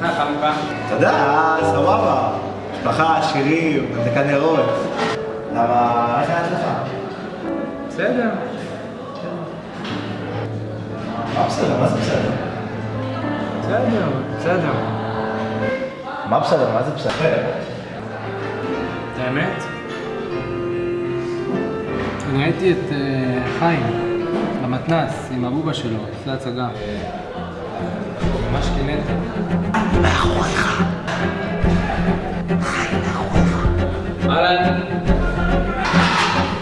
חנוכה. תודה, סבבה. משפחה, שירים, מזקה נרות. למה, איך היה לך? בסדר. מה בסדר? מה זה בסדר? בסדר, בסדר. מה בסדר? מה זה בסדר? האמת? אני ראיתי את אה, חיים במתנ"ס עם הבובה שלו, עושה הצגה. ממש קינאת. אהלן.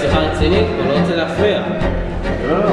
שיחה רצינית, הוא לא רוצה להפריע. לא, לא.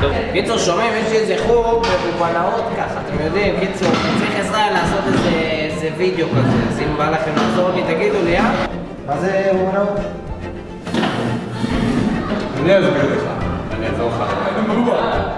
טוב, קיצור, שומעים, יש לי איזה חוג בבנאות ככה, אתם יודעים, קיצור, צריך עזרה לעשות איזה, וידאו כזה, אז אם בא לכם לעזור לי, תגידו לי, אה? מה זה אומנות? אני אסביר לך. אני אעזור לך.